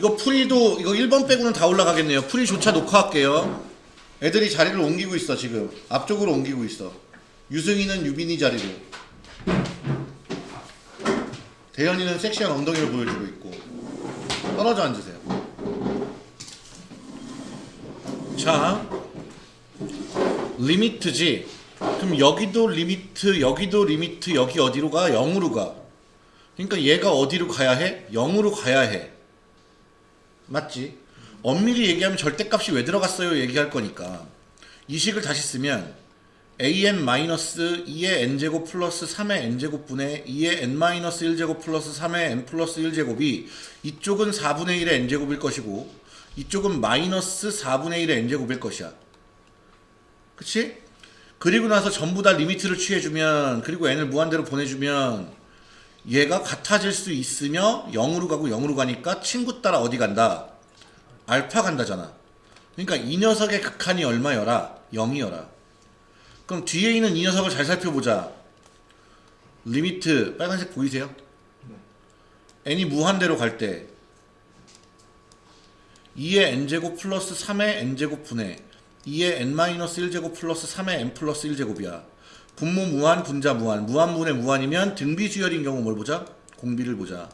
이거 풀이도 이거 1번 빼고는 다 올라가겠네요. 풀이조차 녹화할게요. 애들이 자리를 옮기고 있어 지금. 앞쪽으로 옮기고 있어. 유승이는 유빈이 자리로. 대현이는 섹시한 엉덩이를 보여주고 있고. 떨어져 앉으세요. 자, limit지. 그럼 여기도 limit, 여기도 limit, 여기 어디로 가? 0으로 가. 그러니까 얘가 어디로 가야 해? 0으로 가야 해. 맞지? 엄밀히 얘기하면 절대값이 왜 들어갔어요? 얘기할 거니까. 이 식을 다시 쓰면 an 마이너스 2의 n제곱 플러스 3의 n제곱분의 2의 n-1제곱 플러스 3의 n 플러스 1제곱이 이쪽은 4분의 1의 n제곱일 것이고 이쪽은 마이너스 4분의 1의 n제곱일 것이야. 그치? 그리고 나서 전부 다 limit를 취해주면 그리고 n을 무한대로 보내주면 얘가 같아질 수 있으며 0으로 가고 0으로 가니까 친구 따라 어디 간다? 알파 간다잖아. 그러니까 이 녀석의 극한이 얼마여라? 0이여라. 그럼 뒤에 있는 이 녀석을 잘 살펴보자. limit 빨간색 보이세요? n이 무한대로 갈 때 2의 n제곱 플러스 3의 n제곱 분의 2의 n-1제곱 플러스 3의 n 플러스 1제곱이야. 분모 무한, 분자 무한. 무한분의 무한이면 등비수열인 경우 뭘 보자? 공비를 보자.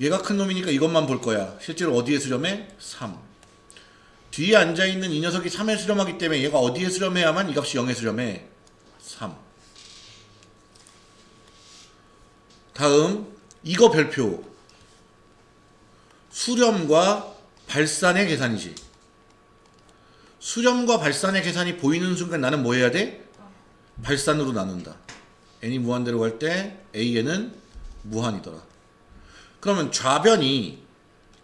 얘가 큰 놈이니까 이것만 볼 거야. 실제로 어디에 수렴해? 3. 뒤에 앉아있는 이 녀석이 3에 수렴하기 때문에 얘가 어디에 수렴해야만 이 값이 0에 수렴해? 3. 다음 이거 별표 수렴과 발산의 계산이지. 수렴과 발산의 계산이 보이는 순간 나는 뭐 해야 돼? 발산으로 나눈다. n이 무한대로 갈 때 an은 무한이더라. 그러면 좌변이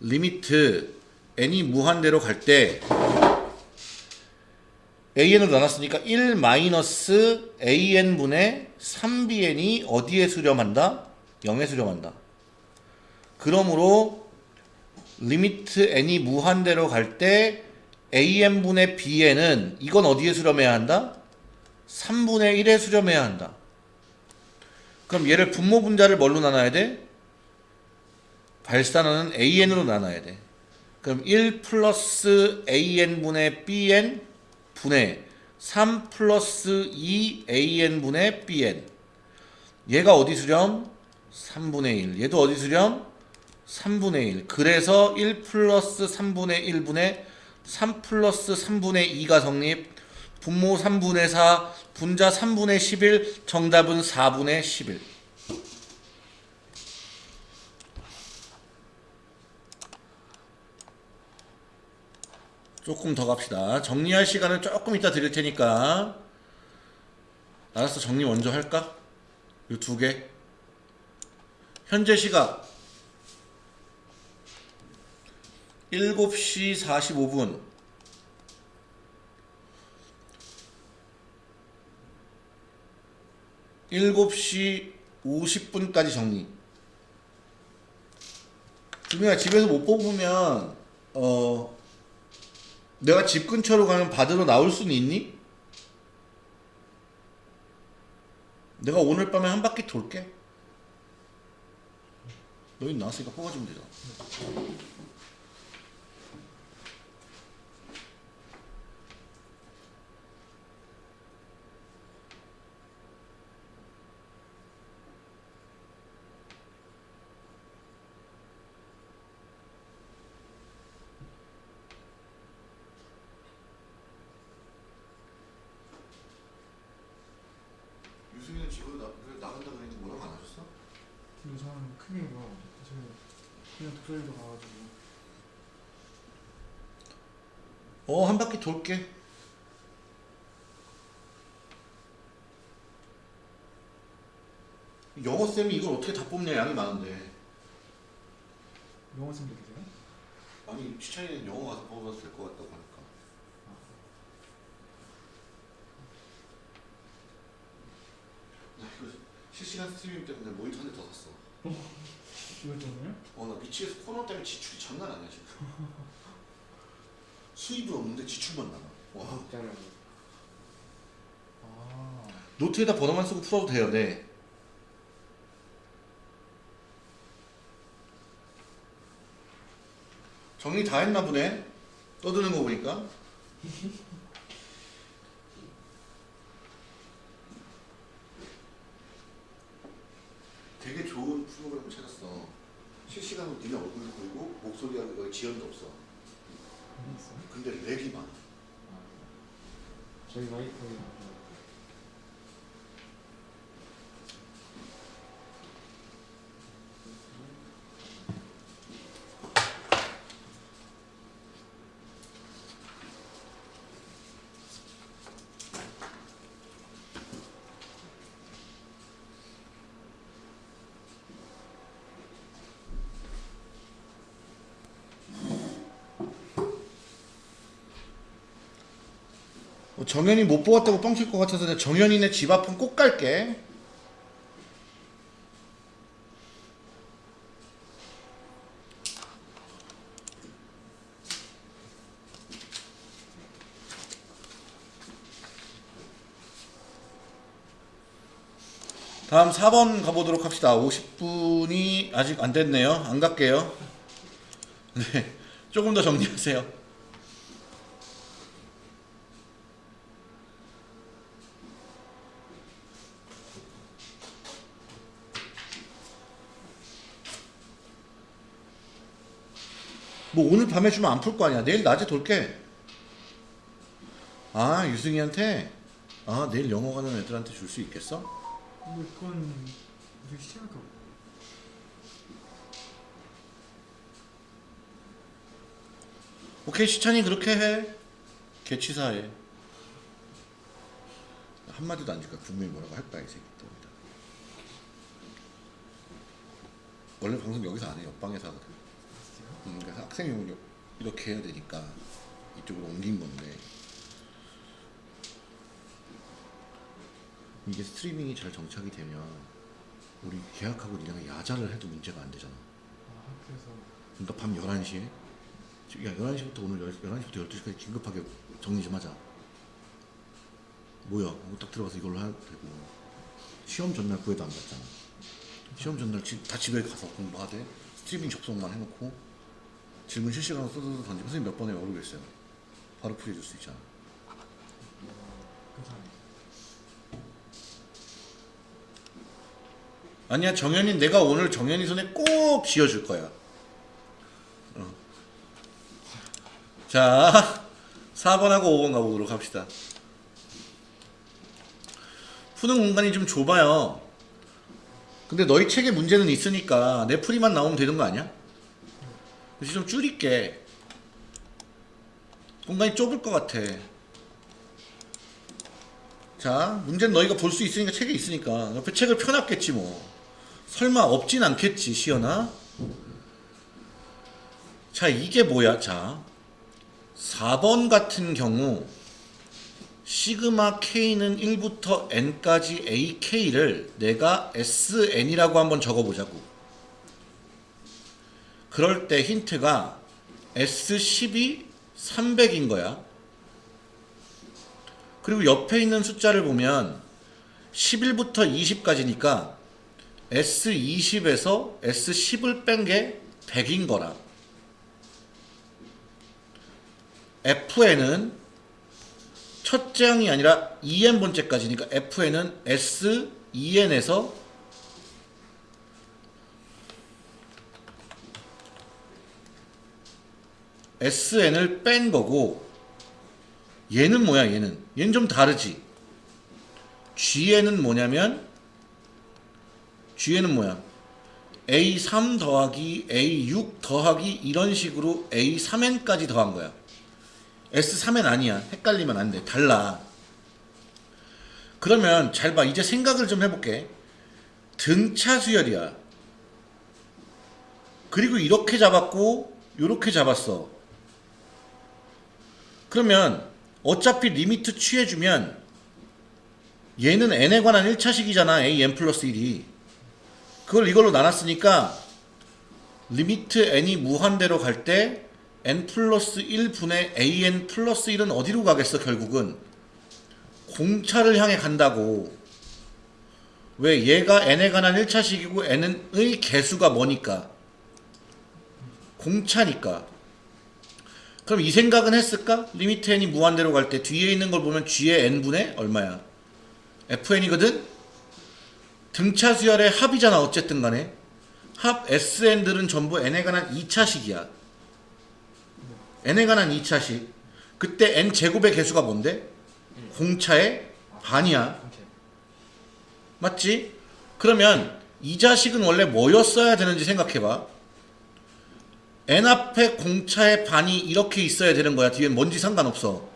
limit n이 무한대로 갈 때 an으로 나눴으니까 1 마이너스 an분의 3bn이 어디에 수렴한다? 0에 수렴한다. 그러므로 limit n이 무한대로 갈 때 an분의 bn은 이건 어디에 수렴해야 한다? 3분의 1에 수렴해야 한다. 그럼 얘를 분모 분자를 뭘로 나눠야 돼? 발산하는 an으로 나눠야 돼. 그럼 1 플러스 an분의 bn 분의 3 플러스 2 an분의 bn 얘가 어디 수렴? 3분의 1 얘도 어디 수렴? 3분의 1 그래서 1 플러스 3분의 1분의 3 플러스 3분의 2가 성립 분모 3분의 4 분자 3분의 11 정답은 4분의 11 조금 더 갑시다. 정리할 시간은 조금 이따 드릴 테니까. 알았어 정리 먼저 할까? 이 두 개. 현재 시각. 7시 45분 일곱 시 50분까지 정리. 주민아 집에서 못 뽑으면 어 내가 집 근처로 가면 받으러 나올 수는 있니? 내가 오늘 밤에 한 바퀴 돌게. 너희 나왔으니까 뽑아주면 되잖아. 유승이는 집으로 나, 나간다 그랬는데 뭐라고 안 하셨어? 그리고 저는 크게 뭐 제가 그냥 독서실도 가가지고 어, 한 바퀴 돌게. 영어 쌤이 이걸 어떻게 다 뽑냐 양이 많은데. 영어 쌤도 계세요? 아니 시찬이는 영어 가서 뽑아도 될 것 같다고 하니까. 나 이거 실시간 스트리밍 때문에 모니터 한 대 더 샀어. 이것 때문에요? 어, 나 미치겠어. 코너 때문에 지출이 장난 아니야 지금. 수입은 없는데 지출만 나와. 와. 있잖아요. 아 노트에다 번호만 쓰고 풀어도 돼요. 네. 정리 다 했나 보네. 떠드는 거 보니까. 되게 좋은 프로그램을 찾았어. 실시간으로 니네 얼굴도 보이고 목소리하고 거의 지연도 없어. 근데 렉이 많아. 저희 와이프 뭐 정현이 못 뽑았다고 뻥칠 것 같아서 내가 정현이네 집 앞은 꼭 갈게. 다음 4번 가보도록 합시다. 50분이 아직 안 됐네요. 안 갈게요. 네. 조금 더 정리하세요. 뭐 오늘 밤에 주면 안 풀 거 아니야. 내일 낮에 돌게. 아 유승이한테 아 내일 영어 가는 애들한테 줄 수 있겠어? 근데 그건 우리 시작할까 봐. 오케이 시찬이 그렇게 해. 개치사해. 한마디도 안 줄까 분명히 뭐라고 할 거야 이 새끼 또. 원래 방송 여기서 안 해. 옆방에서 하거든. 음, 그래서 학생용으로 이렇게 해야 되니까 이쪽으로 옮긴 건데 이게 스트리밍이 잘 정착이 되면 우리 계약하고 니네가 야자를 해도 문제가 안 되잖아. 아 그러니까 밤 11시에? 야 11시부터 오늘 10, 11시부터 12시까지 긴급하게 정리 좀 하자. 뭐야? 하고 딱 들어가서 이걸로 해야 되고. 시험 전날 구해도 안 갔잖아. 시험 전날 집, 다 집에 가서 공부하되 스트리밍 접속만 해놓고 질문 실시간으로 써서 던지면 선생님 몇 번에 모르겠어요 바로 풀이해줄 수 있잖아. 아니야 정현이 내가 오늘 정현이 손에 꼭 쥐어줄 거야 어. 자 4번하고 5번 가보도록 합시다 푸는 공간이 좀 좁아요 근데 너희 책에 문제는 있으니까 내 풀이만 나오면 되는 거 아니야? 그래서 좀 줄일게. 공간이 좁을 것 같아. 자 문제는 너희가 볼 수 있으니까 책에 있으니까. 옆에 책을 펴놨겠지 뭐. 설마 없진 않겠지 시연아? 자 이게 뭐야? 자 4번 같은 경우 시그마 K는 1부터 N까지 AK를 내가 SN이라고 한번 적어보자고 그럴 때 힌트가 S10이 300인 거야 그리고 옆에 있는 숫자를 보면 11부터 20까지니까 S20에서 S10을 뺀 게 100인 거라. FN은 첫째 항이 아니라 2n 번째까지니까 FN은 S2n에서 SN을 뺀 거고 얘는 뭐야 얘는? 얘는 좀 다르지. G에는 뭐냐면 G에는 뭐야? A3 더하기 A6 더하기 이런 식으로 A3n까지 더한 거야. S3n 아니야. 헷갈리면 안돼. 달라. 그러면 잘 봐. 이제 생각을 좀 해볼게. 등차 수열이야. 그리고 이렇게 잡았고 이렇게 잡았어 그러면 어차피 limit 취해주면 얘는 n에 관한 1차식이잖아 an 플러스 1이. 그걸 이걸로 나눴으니까 limit n이 무한대로 갈 때 n 플러스 1분의 an 플러스 1은 어디로 가겠어 결국은? 공차를 향해 간다고. 왜 얘가 n에 관한 1차식이고 n의 계수가 뭐니까? 공차니까 그럼 이 생각은 했을까? limit n이 무한대로 갈 때 뒤에 있는 걸 보면 g의 n분의 얼마야? fn이거든? 등차 수열의 합이잖아 어쨌든 간에 합 sn들은 전부 n에 관한 2차식이야 n에 관한 2차식 그때 n 제곱의 계수가 뭔데? 공차의 반이야. 맞지? 그러면 이 자식은 원래 뭐였어야 되는지 생각해봐. N 앞에 공차의 반이 이렇게 있어야 되는 거야. 뒤엔 뭔지 상관없어.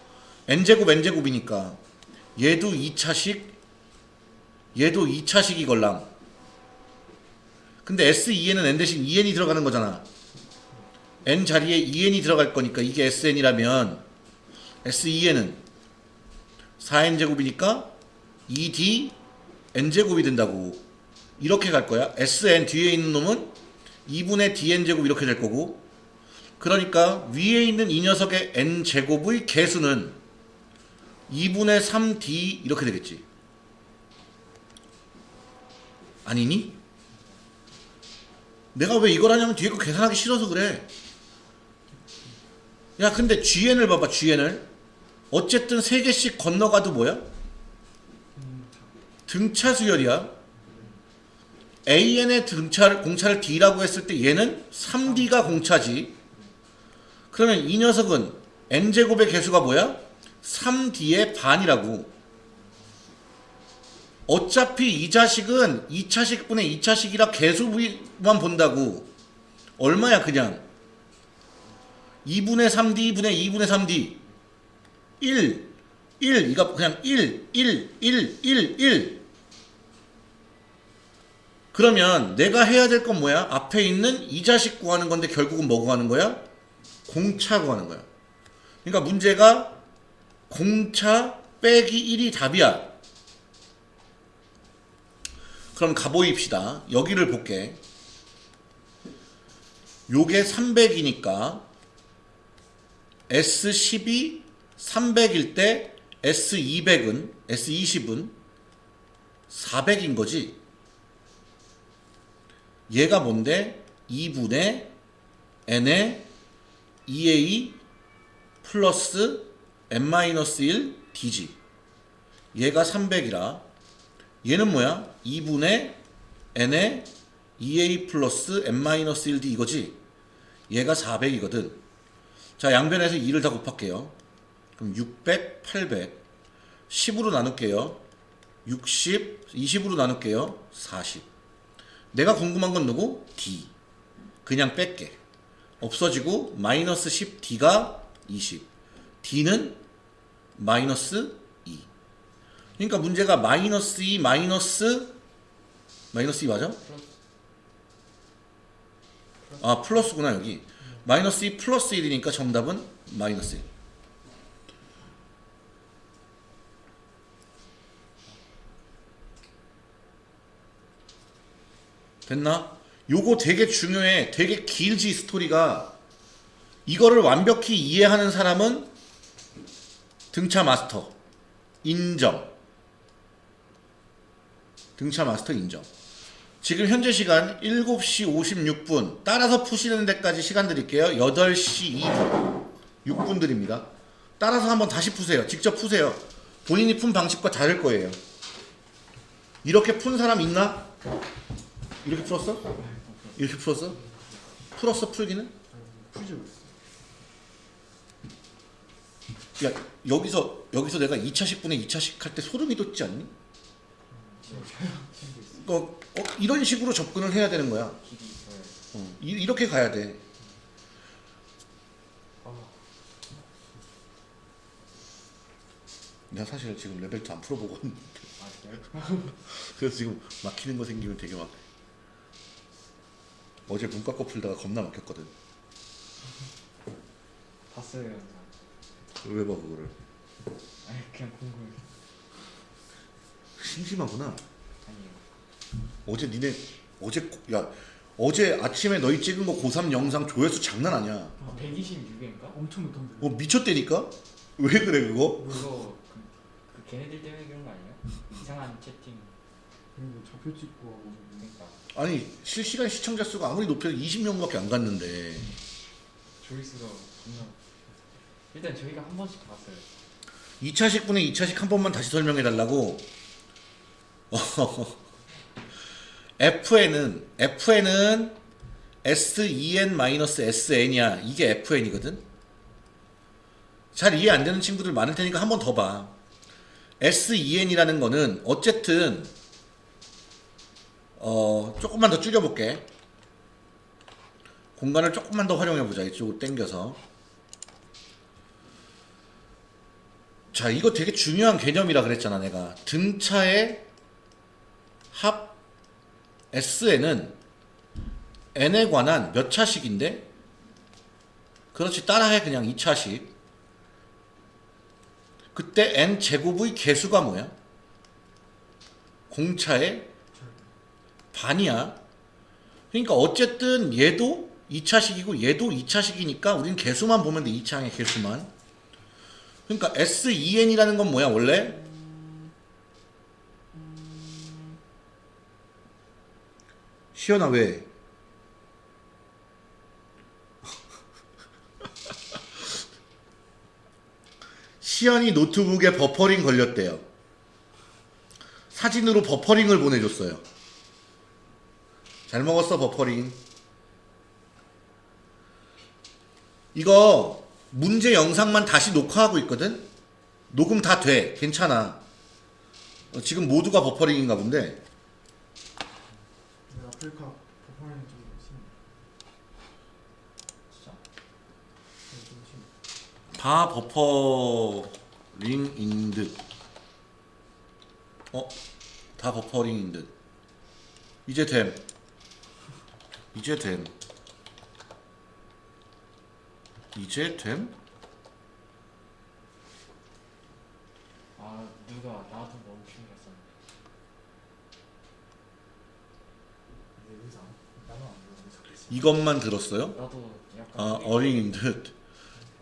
n제곱 n제곱이니까. 얘도 2차식, 얘도 2차식이 걸랑. 근데 S2에는 n 대신 2n이 들어가는 거잖아. n 자리에 2n이 들어갈 거니까 이게 sn이라면 S2에는 4n제곱이니까 2d n제곱이 된다고 이렇게 갈 거야 sn 뒤에 있는 놈은 2분의 dn제곱 이렇게 될 거고 그러니까 위에 있는 이 녀석의 n제곱의 개수는 2분의 3d 이렇게 되겠지 아니니? 내가 왜 이걸 하냐면 뒤에 거 계산하기 싫어서 그래 야 근데 GN을 봐봐 GN을 어쨌든 3개씩 건너가도 뭐야? 등차 수열이야. AN의 등차를 공차를 D라고 했을 때 얘는 3D가 공차지. 그러면 이 녀석은 n 제곱의 개수가 뭐야? 3D의 반이라고. 어차피 이 자식은 2차식분의 2차식이라 개수만 본다고. 얼마야 그냥? 2분의 3D, 2분의 2분의 3D. 1, 1, 이거 그냥 1, 1, 1, 1, 1. 그러면 내가 해야 될 건 뭐야? 앞에 있는 이 자식 구하는 건데 결국은 뭐 구하는 거야? 공차 구하는 거야. 그러니까 문제가 공차 빼기 1이 답이야. 그럼 가보입시다. 여기를 볼게. 요게 300이니까 S10이 300일 때 S200은 S20은 400인 거지. 얘가 뭔데? 2분의 n의 2a 플러스 n-1 dg. 얘가 300이라. 얘는 뭐야? 2분의 n의 2a 플러스 n-1 d 이거지. 얘가 400이거든. 자, 양변에서 2를 다 곱할게요. 그럼 600, 800. 10으로 나눌게요. 60, 20으로 나눌게요. 40. 내가 궁금한 건 누구? D. 그냥 뺄게. 없어지고 마이너스 10D가 20. D는 마이너스 2. 그러니까 문제가 마이너스 2 마이너스 마이너스 2 맞아? 아 플러스구나 여기. 마이너스 2 플러스 1이니까 정답은 마이너스 1. 됐나? 요거 되게 중요해. 되게 길지 스토리가. 이거를 완벽히 이해하는 사람은 등차 마스터 인정. 등차 마스터 인정. 지금 현재 시간 7시 56분. 따라서 푸시는 데까지 시간 드릴게요. 8시 2분. 6분 드립니다. 따라서 한번 다시 푸세요. 직접 푸세요. 본인이 푼 방식과 다를 거예요. 이렇게 푼 사람 있나? 이렇게 풀었어? 이렇게 풀었어? 풀었어 풀기는? 풀지 못했어. 야 여기서 여기서 내가 2차식 분의 2차식 할 때 소름이 돋지 않니? 어, 어, 이런 식으로 접근을 해야 되는 거야. 어, 이, 이렇게 가야 돼. 내가 사실 지금 레벨 2안 풀어보고 왔는데 아? 그래서 지금 막히는 거 생기면 되게 막 어제 문과 거 풀다가 겁나 막혔거든. 봤어요 영상. 왜 봐 그거를? 아니 그냥 궁금해. 심심하구나. 아니에요. 어제 니네 어제 고- 야 어제 아침에 너희 찍은 거 고3 영상 조회수 장난 아니야. 아, 126인가? 엄청 못한데. 어 미쳤대니까? 왜 그래 그거? 그거 그, 그 걔네들 때문에 그런 거 아니에요? 이상한 채팅. 좌표 찍고 하고. 그러니까 아니 실시간 시청자 수가 아무리 높여도 20명밖에 안 갔는데 조회수가 존나. 일단 저희가 한 번씩 봤어요. 2차식 분의 2차식 한 번만 다시 설명해 달라고. FN은 FN은 SEN-SN이야. 이게 FN이거든. 잘 이해 안 되는 친구들 많을 테니까 한 번 더 봐. SEN이라는 거는 어쨌든 어 조금만 더 줄여 볼게. 공간을 조금만 더 활용해 보자. 이쪽으로 당겨서. 자, 이거 되게 중요한 개념이라 그랬잖아, 내가. 등차의 합 SN은 n에 관한 몇 차식인데? 그렇지, 따라해, 그냥 2차식. 그때 n 제곱의 개수가 뭐야? 공차의 반이야. 그러니까 어쨌든 얘도 2차식이고 얘도 2차식이니까 우린 개수만 보면 돼, 2차의 개수만. 그러니까 SEN이라는 건 뭐야 원래? 시연아 왜? 시연이 노트북에 버퍼링 걸렸대요. 사진으로 버퍼링을 보내줬어요. 잘 먹었어 버퍼링. 이거 문제 영상만 다시 녹화하고 있거든? 녹음 다 돼. 괜찮아. 어, 지금 모두가 버퍼링인가 본데. 아프리카 좀. 진짜? 네, 좀 심해. 다 버퍼링인 듯. 어? 다 버퍼링인 듯. 이제 됨. 이제 됨. 이제 됨? 아 누가 나도 게 있었는데. 근데 여기서 안, 나는 안 적혀 있어. 이것만 들었어요? 나도 약간 아, 어링인 듯.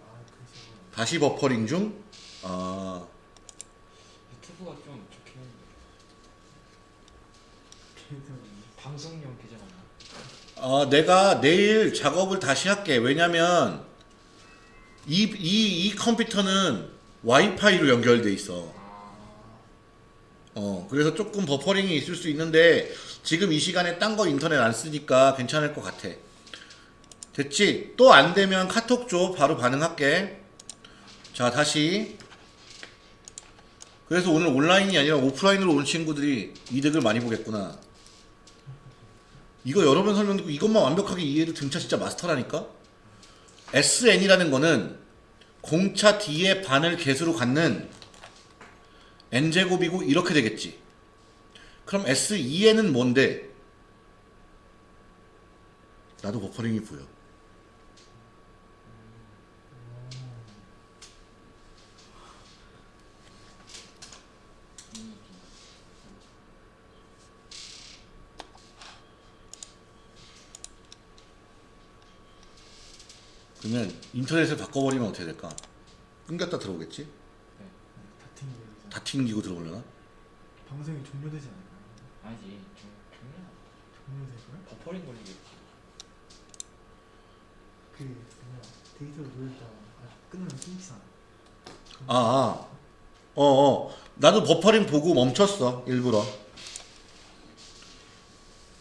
아. 다시 버퍼링 중? 아, 유튜브가 좀 좋긴 그래서 방송용 계정? 어, 내가 내일 작업을 다시 할게. 왜냐면, 이, 이, 이 컴퓨터는 와이파이로 연결돼 있어. 아 어, 그래서 조금 버퍼링이 있을 수 있는데, 지금 이 시간에 딴 거 인터넷 안 쓰니까 괜찮을 것 같아. 됐지? 또 안 되면 카톡 줘. 바로 반응할게. 자, 다시. 그래서 오늘 온라인이 아니라 오프라인으로 온 친구들이 이득을 많이 보겠구나. 이거 여러 번 설명 듣고 이것만 완벽하게 이해해도 등차 진짜 마스터라니까? SN이라는 거는 공차 D의 반을 개수로 갖는 n제곱이고 이렇게 되겠지. 그럼 SEN은 뭔데? 나도 버퍼링이 보여. 그러면 인터넷을 바꿔버리면 어떻게 될까? 끊겼다 들어오겠지? 다 튕기고. 다 튕기고 들어오려나? 방송이 종료되지 않을까요? 아니지 좀 중요한 종료될까요? 버퍼링 걸리겠지. 그 뭐야 데이터를 돌렸다가 아, 끝나면 끊기잖아. 아, 아. 어, 어. 나도 버퍼링 보고 멈췄어. 일부러.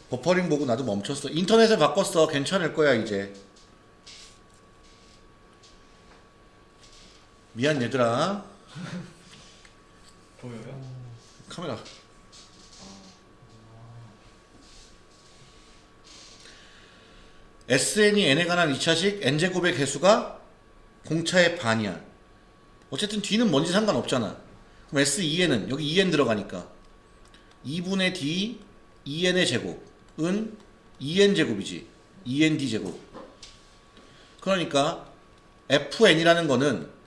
버퍼링 보고 나도 멈췄어. 인터넷을 바꿨어. 괜찮을 거야, 이제. 미안, 얘들아. 보여요? 카메라. SN이 n에 관한 2차식 n제곱의 개수가 공차의 반이야. 어쨌든 뒤는 뭔지 상관없잖아. 그럼 SEN은 여기 EN 들어가니까 2분의 D EN의 제곱은 EN 제곱이지. END 제곱. 그러니까 FN이라는 거는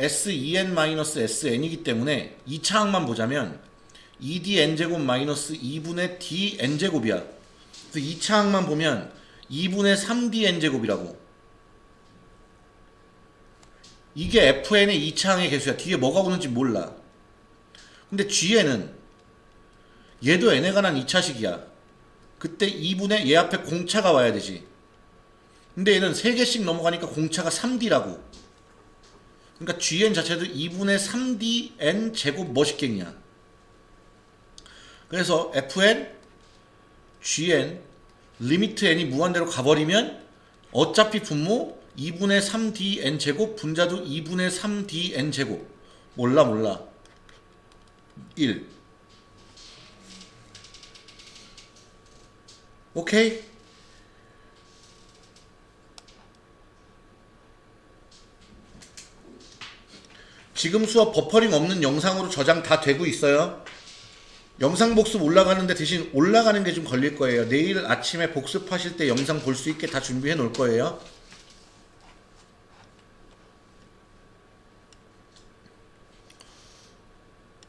SEN-SN이기 때문에 2차항만 보자면 2D n제곱 마이너스 2분의 D n제곱이야. 그래서 2차항만 보면 2분의 3D n제곱이라고. 이게 FN의 2차항의 개수야. 뒤에 뭐가 오는지 몰라. 근데 G에는 얘도 n에 관한 2차식이야. 그때 2분의 얘 앞에 공차가 와야 되지. 근데 얘는 3개씩 넘어가니까 공차가 3D라고. 그러니까 gn 자체도 2분의 3dn 제곱 뭐식갱이야. 그래서 fn, gn, limit n이 무한대로 가버리면 어차피 분모 2분의 3dn 제곱 분자도 2분의 3dn 제곱. 몰라 몰라. 1 오케이 지금 수업 버퍼링 없는 영상으로 저장 다 되고 있어요. 영상 복습 올라가는데 대신 올라가는 게 좀 걸릴 거예요. 내일 아침에 복습하실 때 영상 볼 수 있게 다 준비해 놓을 거예요.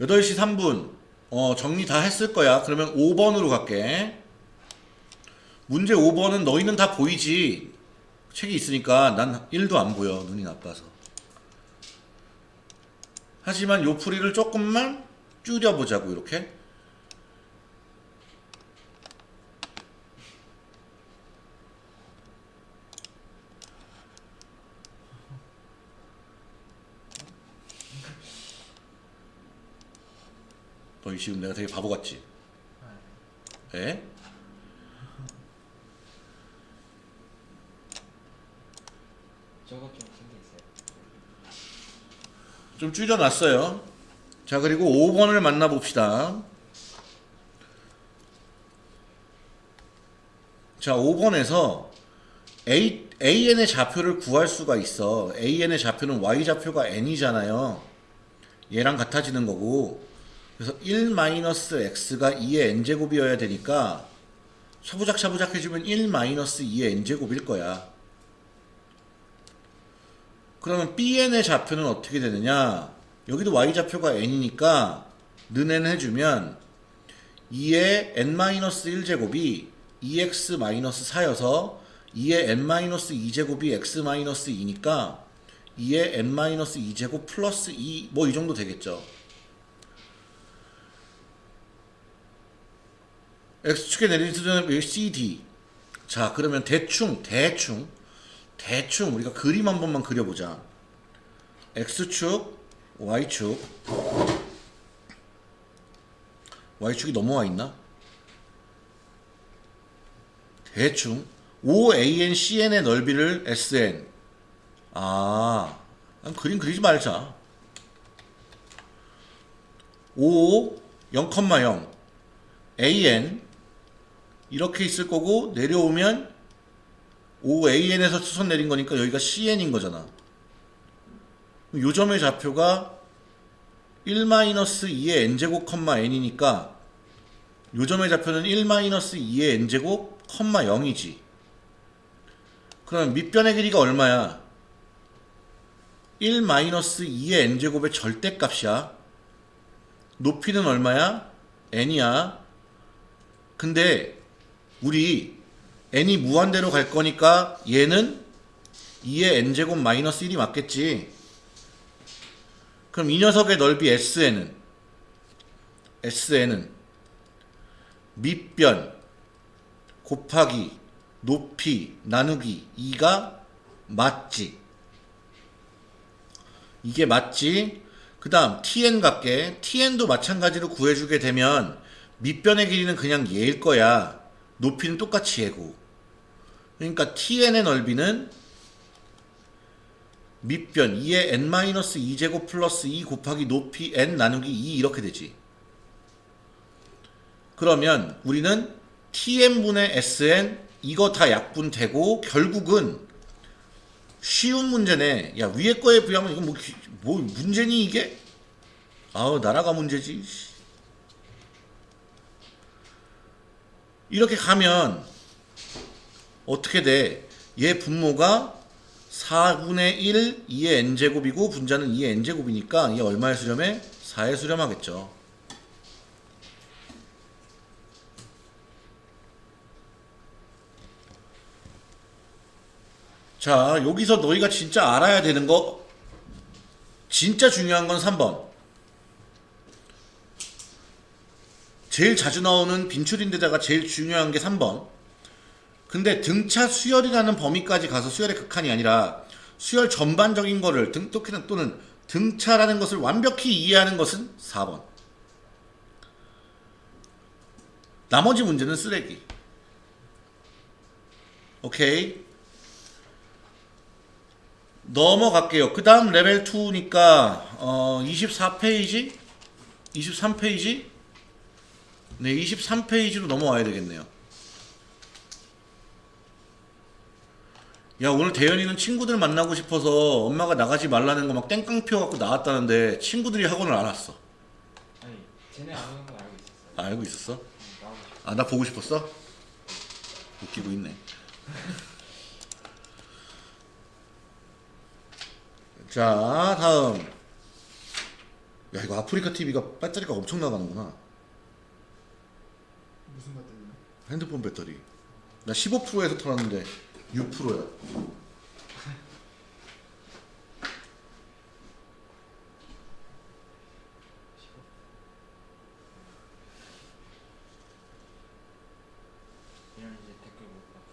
여덟 시 3분 어, 정리 다 했을 거야. 그러면 5번으로 갈게. 문제 5번은 너희는 다 보이지. 책이 있으니까 난 1도 안 보여. 눈이 나빠서. 하지만 요 풀이를 조금만 줄여보자고 이렇게. 너희 지금 내가 되게 바보 같지? 에? 저거 좀 신기 있어요. 좀 줄여놨어요. 자, 그리고 5번을 만나봅시다. 자, 5번에서 A, AN의 좌표를 구할 수가 있어. AN의 좌표는 Y 좌표가 N이잖아요. 얘랑 같아지는 거고. 그래서 1-X가 2의 N제곱이어야 되니까 차부작 해주면 1-2의 N제곱일 거야. 그러면 BN의 좌표는 어떻게 되느냐? 여기도 Y 좌표가 N이니까 는N 해주면 2의 N-1제곱이 2X-4여서 2의 N-2제곱이 X-2니까 2의 N-2제곱 플러스 2 뭐 이 정도 되겠죠. X축의 내리는 CD 자 그러면 대충 대충 대충 우리가 그림 한 번만 그려보자. X축, Y축. Y축이 넘어와 있나? 대충 OANCN의 넓이를 SN. 아, 그림 그리지 말자. 5, 0,0 AN 이렇게 있을 거고 내려오면 OAN에서 수선 내린 거니까 여기가 CN인 거잖아. 요 점의 좌표가 1-2의 n제곱, n이니까 요 점의 좌표는 1-2의 n제곱, 0이지. 그럼 밑변의 길이가 얼마야? 1-2의 n제곱의 절대값이야. 높이는 얼마야? n이야. 근데 우리 n이 무한대로 갈 거니까 얘는 2의 n제곱 마이너스 1이 맞겠지. 그럼 이 녀석의 넓이 SN은 SN은 밑변 곱하기 높이 나누기 2가 맞지. 이게 맞지. 그 다음 TN 갈게. TN도 마찬가지로 구해주게 되면 밑변의 길이는 그냥 얘일 거야. 높이는 똑같이 얘고. 그러니까 TN의 넓이는 밑변 2의 n-2제곱 플러스 2 곱하기 높이 n 나누기 2 이렇게 되지. 그러면 우리는 tn분의 sn 이거 다 약분되고 결국은 쉬운 문제네. 야 위에 거에 비하면 이거 뭐, 기- 뭐 문제니 이게? 아우 나라가 문제지. 이렇게 가면 어떻게 돼? 얘 분모가 4분의 1, 2의 n제곱이고 분자는 2의 n제곱이니까 이게 얼마의 수렴에? 4의 수렴하겠죠. 자, 여기서 너희가 진짜 알아야 되는 거 진짜 중요한 건 3번. 제일 자주 나오는 빈출인데다가 제일 중요한 게 3번. 근데 등차 수열이라는 범위까지 가서 수열의 극한이 아니라 수열 전반적인 거를 등 또는 또는 등차라는 것을 완벽히 이해하는 것은 4번. 나머지 문제는 쓰레기. 오케이. 넘어갈게요. 그 다음 레벨 2니까 어, 24페이지? 23페이지? 네, 23페이지로 넘어와야 되겠네요. 야, 오늘 대현이는 친구들 만나고 싶어서 엄마가 나가지 말라는 거 막 땡깡 피워갖고 나왔다는데 친구들이 학원을 안 왔어. 아니 쟤네 안 오는 건 알고 있었어요. 아, 알고 있었어? 아, 나 보고 싶었어? 웃기고 있네. 자, 다음. 야, 이거 아프리카 TV가 배터리가 엄청 나가는구나. 무슨 배터리요? 핸드폰 배터리. 나 15%에서 털었는데 6%야. 이런 이제 댓글 못 봤어.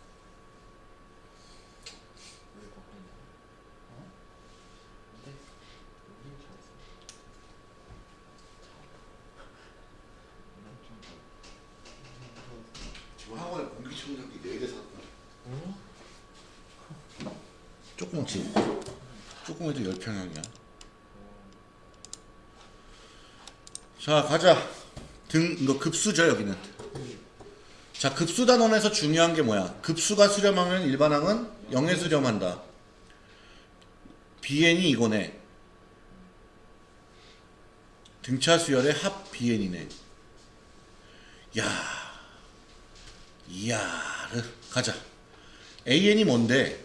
왜 바뀌냐? 어? 근데 우리 잘했어. 난좀 지금 학원에 공기청정기 4대 샀다. 어? 조그맣지? 조그매도 10평형이야. 자, 가자. 등, 이거 급수죠, 여기는. 자, 급수 단원에서 중요한 게 뭐야? 급수가 수렴하면 일반항은 0에 수렴한다. BN이 이거네. 등차 수열의 합 BN이네. 야, 이야르. 가자. AN이 뭔데?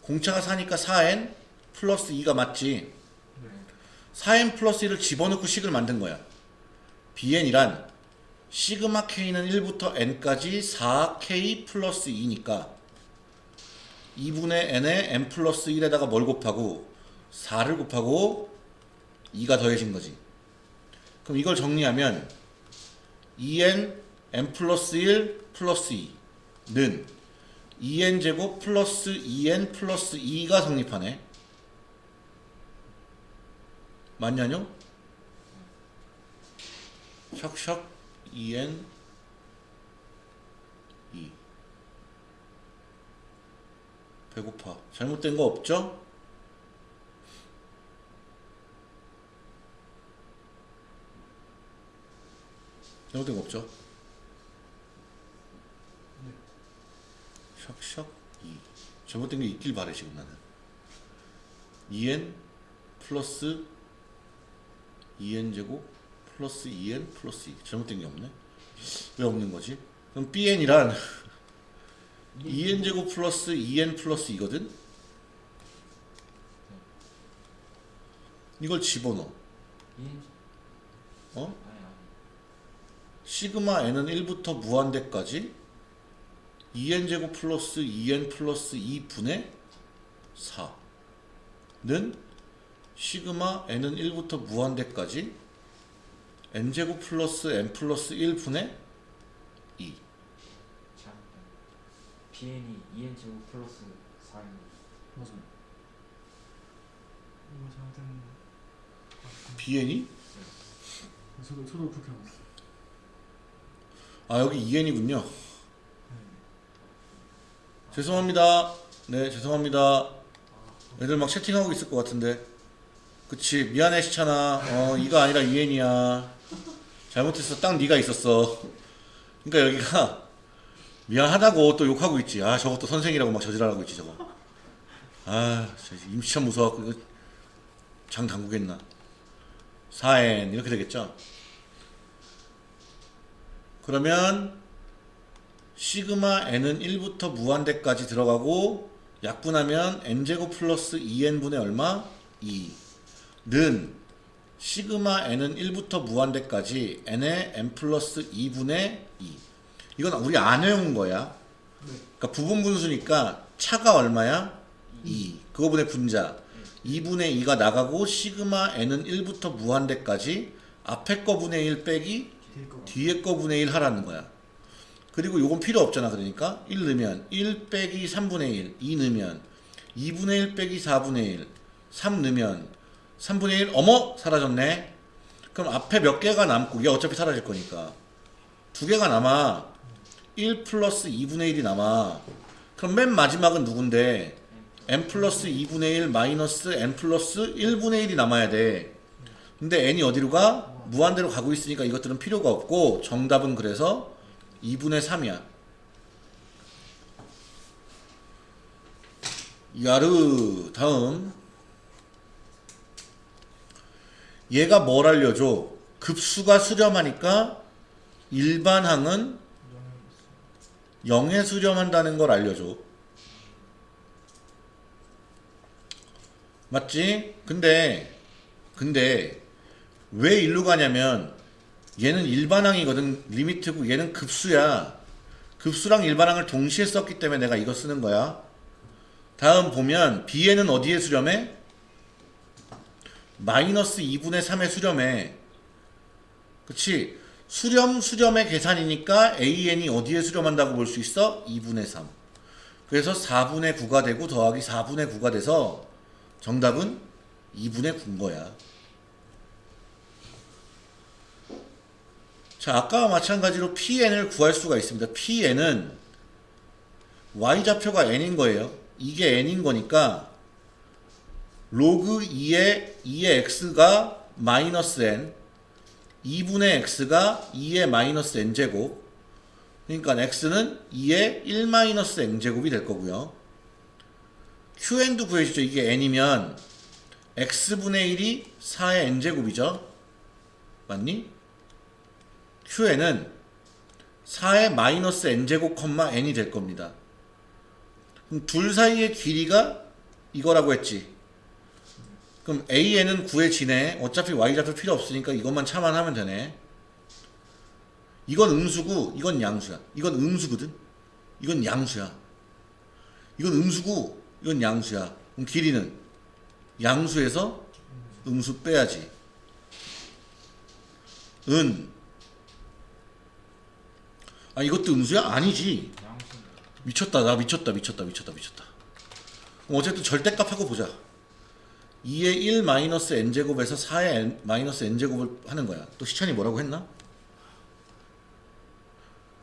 공차가 4니까 4N 플러스 2가 맞지? 네. 4N 플러스 1을 집어넣고 식을 만든 거야. BN이란 시그마 K는 1부터 N까지 4K 플러스 2니까 2분의 N에 N 플러스 1에다가 뭘 곱하고 4를 곱하고 2가 더해진 거지. 그럼 이걸 정리하면 2N N 플러스 1 플러스 2는 2N 제곱 플러스 2N 플러스 2가 성립하네. 맞냐뇨? 샥샥 2N 2 배고파. 잘못된 거 없죠? 잘못된 거 없죠? 샥샥 2 잘못된 게 있길 바래 지금 나는 2n 플러스 2n 제곱 플러스 2n 플러스 2 잘못된 게 없네 왜 없는 거지? 그럼 bn이란 2n 제곱 플러스 2n 플러스 2거든? 이걸 집어넣어 어? 시그마 n은 1부터 무한대까지 2n 제곱 플러스 2n 플러스 2분의 4는 시그마 n은 1부터 무한대까지 n 제곱 플러스 n 플러스 1분의 2 잘못된. BN이 2N 제곱 플러스 4N. 맞아요. 이거 잘못된 bn이 저도 저도 그렇게 알고 있어요. 아 여기 2n이군요 죄송합니다 네 죄송합니다 애들 막 채팅하고 있을 것 같은데 그치 미안해 시찬아. 어 이가 아니라 2n이야. 잘못했어 딱 네가 있었어. 그러니까 여기가 미안하다고 또 욕하고 있지. 아 저것도 선생이라고 막 저지랄하고 있지 저거. 아 임시천 무서워갖고 이거 장 담그겠나. 4n 이렇게 되겠죠? 그러면 시그마 n은 1부터 무한대까지 들어가고 약분하면 n제곱 플러스 2n분의 얼마? 2 는 시그마 n은 1부터 무한대까지 n의 n 플러스 2분의 2 이건 우리 안 외운 거야 네. 그러니까 부분 분수니까 차가 얼마야? 2 그거분의 분자 2분의 2가 나가고 시그마 n은 1부터 무한대까지 앞에 거 분의 1 빼기 뒤에 거. 뒤에 거 분의 1 하라는 거야. 그리고 요건 필요 없잖아. 그러니까 1 넣으면 1 빼기 3분의 1, 2 넣으면 2분의 1 빼기 4분의 1 3 넣으면 3분의 1 어머 사라졌네. 그럼 앞에 몇 개가 남고 얘 어차피 사라질 거니까. 두 개가 남아. 1 플러스 2분의 1이 남아. 그럼 맨 마지막은 누군데? n 플러스 2분의 1 마이너스 n 플러스 1분의 1이 남아야 돼. 근데 n이 어디로 가? 무한대로 가고 있으니까 이것들은 필요가 없고 정답은 그래서 2분의 3이야. 야르 다음 얘가 뭘 알려줘? 급수가 수렴하니까 일반항은 0에 수렴한다는 걸 알려줘. 맞지? 근데 근데 왜 일로 가냐면 얘는 일반항이거든 리미트고 얘는 급수야. 급수랑 일반항을 동시에 썼기 때문에 내가 이거 쓰는 거야. 다음 보면 b에는 어디에 수렴해? 마이너스 2분의 3에 수렴해. 그치? 수렴, 수렴의 계산이니까 AN이 어디에 수렴한다고 볼 수 있어? 2분의 3. 그래서 4분의 9가 되고 더하기 4분의 9가 돼서 정답은 2분의 9인 거야. 자, 아까와 마찬가지로 PN을 구할 수가 있습니다. PN은 Y좌표가 N인 거예요. 이게 N인 거니까 로그 2의 2의 x가 마이너스 n 2분의 x가 2의 마이너스 n제곱. 그러니까 x는 2의 1 마이너스 n제곱이 될 거고요. qn도 구해주죠. 이게 n이면 x분의 1이 4의 n제곱이죠. 맞니? qn은 4의 마이너스 n제곱 컴마 n이 될 겁니다. 그럼 둘 사이의 길이가 이거라고 했지 그럼 AN은 구해지네. 어차피 Y좌표 필요 없으니까 이것만 참아하면 되네. 이건 음수고 이건 양수야. 이건 음수거든. 이건 양수야. 이건 음수고 이건 양수야. 그럼 길이는 양수에서 음수 빼야지. 은. 아 이것도 음수야? 아니지. 미쳤다. 나 미쳤다. 미쳤다. 미쳤다. 미쳤다. 어쨌든 절대값하고 보자. 2의 1 마이너스 n제곱에서 4의 n, 마이너스 n제곱을 하는 거야. 또 시찬이 뭐라고 했나?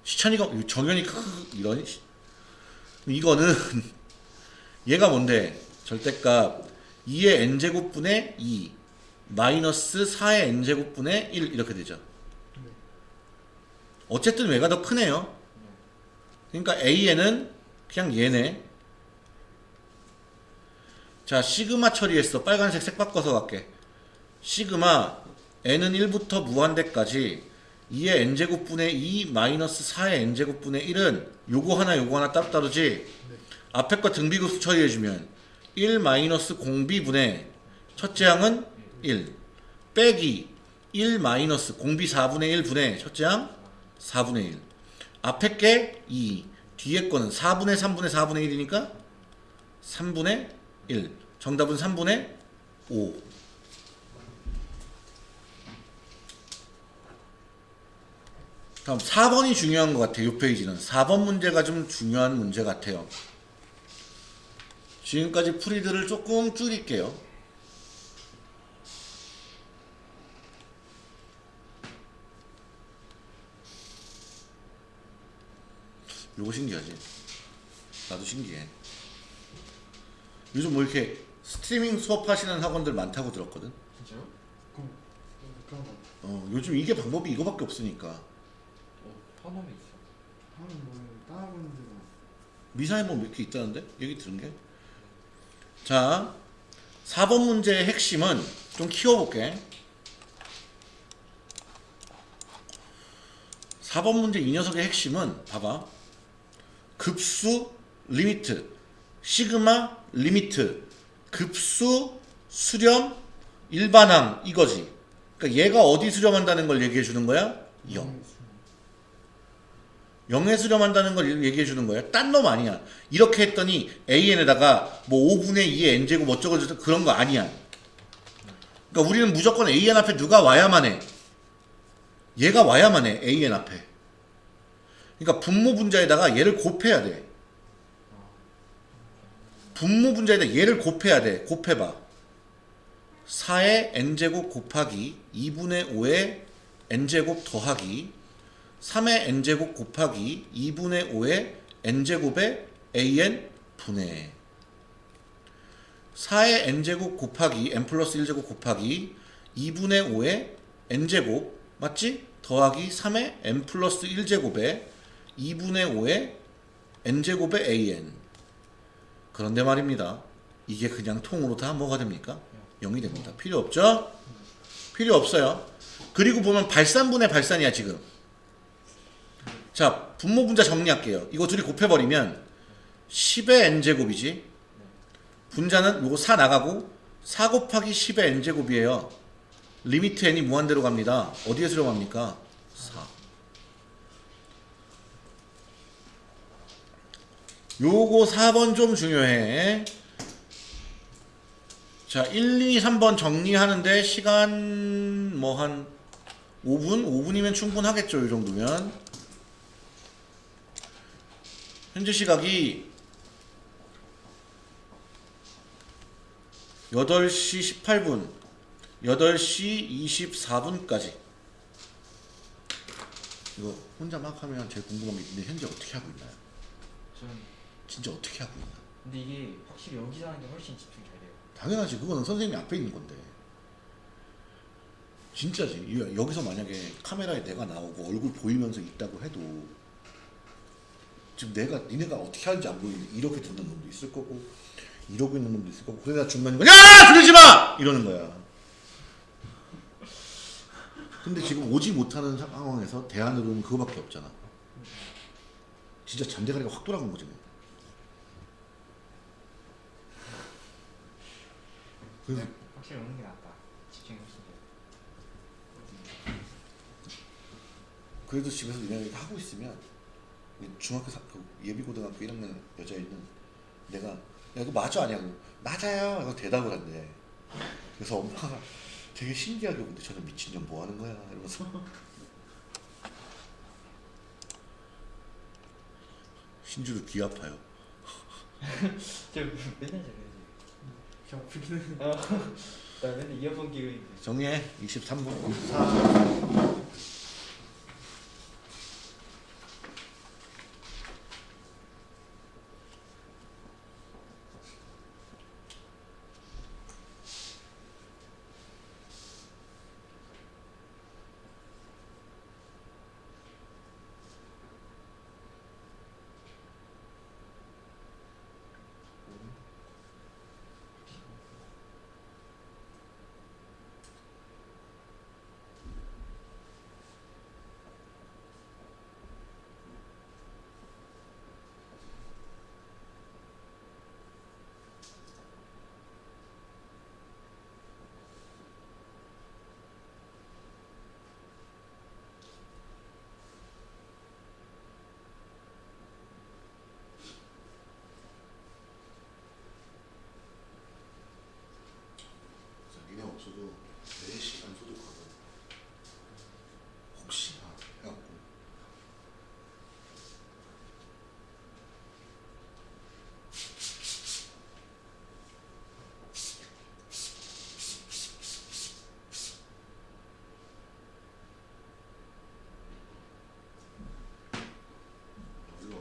시찬이가 정연이 크크 이런 시- 이거는 얘가 뭔데? 절대값 2의 n제곱분의 2 마이너스 4의 n제곱분의 1 이렇게 되죠. 어쨌든 얘가 더 크네요. 그러니까 AN은 그냥 얘네. 자, 시그마 처리했어. 빨간색 색 바꿔서 갈게. 시그마 n은 1부터 무한대까지 2의 n제곱분의 2 마이너스 4의 n제곱분의 1은 요거 하나 요거 하나 따로따로지 앞에 거 등비급수 처리해주면 1 마이너스 공비분의 첫째 항은 1 빼기 1 마이너스 공비 4분의 1 분의 첫째 항 4분의 1 앞에 게 2 뒤에 거는 4분의 3분의 4분의 1이니까 3분의 1. 정답은 3분의 5. 다음 4번이 중요한 것 같아요. 이 페이지는. 4번 문제가 좀 중요한 문제 같아요. 지금까지 풀이들을 조금 줄일게요. 요거 신기하지? 나도 신기해. 요즘 뭐 이렇게 스트리밍 수업하시는 학원들 많다고 들었거든. 진짜요? 그럼 그런 거 어, 요즘 이게 방법이 이거밖에 없으니까. 어 파nom에 있어 뭐 따라하고 있는 데가 미사에 뭐 이렇게 있다는데? 얘기 들은 게? 자, 4번 문제의 핵심은 좀 키워볼게. 4번 문제 이 녀석의 핵심은 봐봐. 급수 limit, 시그마 limit, 급수 수렴 일반항 이거지. 그러니까 얘가 어디 수렴한다는 걸 얘기해 주는 거야? 0. 0에 수렴한다는 걸 얘기해 주는 거야. 딴 놈 아니야. 이렇게 했더니 AN에다가 뭐 5분의 2의 n제곱 어쩌고 저쩌고 그런 거 아니야. 그러니까 우리는 무조건 AN 앞에 누가 와야만 해. 얘가 와야만 해. AN 앞에. 그러니까 분모 분자에다가 얘를 곱해야 돼. 분모 분자에다 얘를 곱해야 돼. 곱해봐. 4의 n제곱 곱하기 2분의 5의 n제곱 더하기 3의 n제곱 곱하기 2분의 5의 n제곱의 an 분의 4의 n제곱 곱하기 n 플러스 1제곱 곱하기 2분의 5의 n제곱 맞지? 더하기 3의 n 플러스 1제곱의 2분의 5의 n제곱의 an 그런데 말입니다. 이게 그냥 통으로 다 뭐가 됩니까? 0이 됩니다. 필요 없죠? 필요 없어요. 그리고 보면 발산분의 발산이야 지금. 자 분모 분자 정리할게요. 이거 둘이 곱해버리면 10의 n제곱이지. 분자는 요거 4 나가고 4 곱하기 10의 n제곱이에요. limit n이 무한대로 갑니다. 어디에 들어갑니까? 4. 요거 4번 좀 중요해. 자, 1, 2, 3번 정리하는데 시간 뭐 한 5분? 5분이면 충분하겠죠, 이 정도면. 현재 시각이 8시 18분, 8시 24분까지. 이거 혼자 막 하면 제일 궁금한 게 있는데 현재 어떻게 하고 있나요? 진짜 어떻게 하고 있나? 근데 이게 확실히 여기서 하는 게 훨씬 집중이 잘 돼요. 당연하지. 그거는 선생님이 앞에 있는 건데. 진짜지. 이- 여기서 만약에 카메라에 내가 나오고 얼굴 보이면서 있다고 해도 지금 내가 니네가 어떻게 하는지 안 보이는데 이렇게 듣는 놈도 있을 거고 이러고 있는 놈도 있을 거고 그러다 중간에 야! 들리지 마! 이러는 거야. 근데 지금 오지 못하는 상황에서 대안으로는 그거밖에 없잖아. 진짜 잠대가리가 확 돌아간 거지 그래서 확실히 오는 게 낫다. 집중이 훨씬 돼. 그래도 집에서 이런 거 하고 있으면 중학교 사, 그 예비고등학교 1학년 여자애는 내가 야 이거 맞아 아니야? 맞아요. 이거 대답을 한대. 그래서 엄마가 되게 신기하게 보는데 저는 미친년 뭐 하는 거야? 이러면서 신주도 귀 아파요. 저 맨날 저래야 지. 저 아프기는 어, 나 맨날 이어폰 끼고. 정리해. 23분. 24. 그래서 니네 없어도 4시간 소독하고 혹시나 해갖고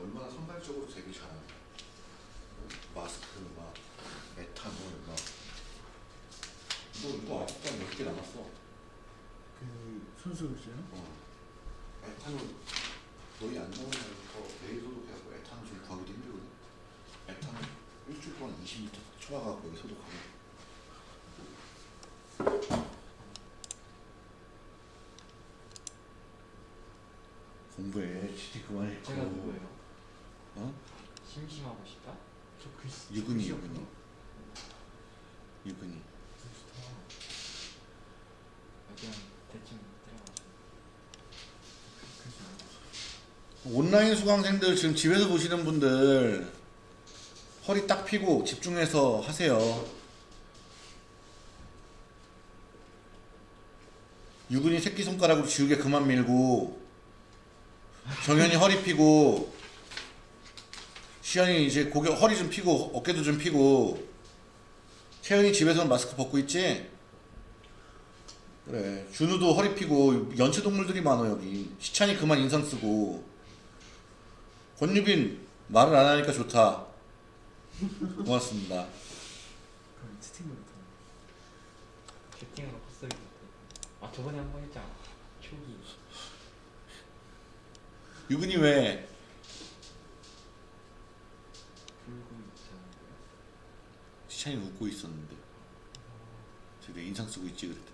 우리가 선발적으로 되게 잘하는 마스크 막 에탄올 막 너 이거 아직도 몇개 남았어. 그 선수 있어요? 어. 에탄올 거의 안 나오면서 내일 소독해갖고 에탄올 좀 구하기도 힘들거든. 에탄올 일주일 동안 20리터 쳐와갖고 여기 소독하고. 공부해. 지디 그만해. 제가 누구예요? 어? 심심하고 싶다? 저 글씨 유근이. 유근이. 유근이. 좋다. 그냥 대충 때려가지고. 글씨 온라인 수강생들 지금 집에서 보시는 분들 허리 딱 펴고 집중해서 하세요. 유근이 새끼손가락으로 지우개 그만 밀고 정현이 허리 펴고 시현이 이제 고개 허리 좀 피고 어깨도 좀 피고 채연이 집에서는 마스크 벗고 있지? 그래 준우도 허리 피고 연체 동물들이 많아 여기 시찬이 그만 인상 쓰고 권유빈 말을 안 하니까 좋다 고맙습니다. 채팅으로 헛소리. 아 저번에 한 번 했잖아. 초기. 유근이 왜 불고 있잖아요. 시찬이 웃고 있었는데. 저기 인상 쓰고 있지 그랬더니.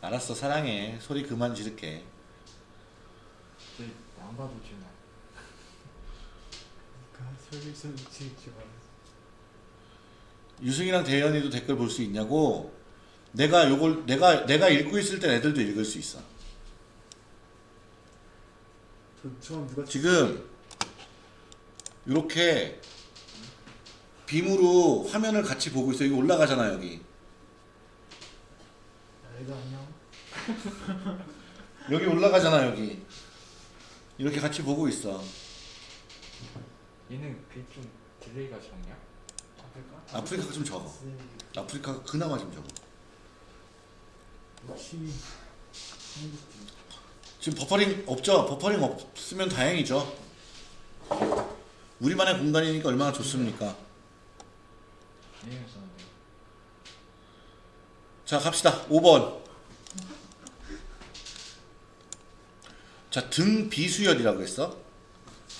알았어 사랑해. 소리 그만 지를게. 저안 봐도 주나. 그러니까 좀 지지 말아서. 유승이랑 대현이도 댓글 볼 수 있냐고? 내가 요걸 내가 내가 읽고 있을 땐 애들도 읽을 수 있어. 누가 지금 이렇게 빔으로 화면을 같이 보고 있어 여기 올라가잖아 여기 야, 애들 안녕. 여기 올라가잖아 여기 이렇게 같이 보고 있어 얘는 그게 좀 delay가 적냐? 아플까? 아프리카가 좀 적어 네. 아프리카가 그나마 좀 적어 한국 지금 버퍼링 없죠? 버퍼링 없으면 다행이죠 우리만의 공간이니까 얼마나 좋습니까. 자 갑시다. 5번. 자 등비수열이라고 했어.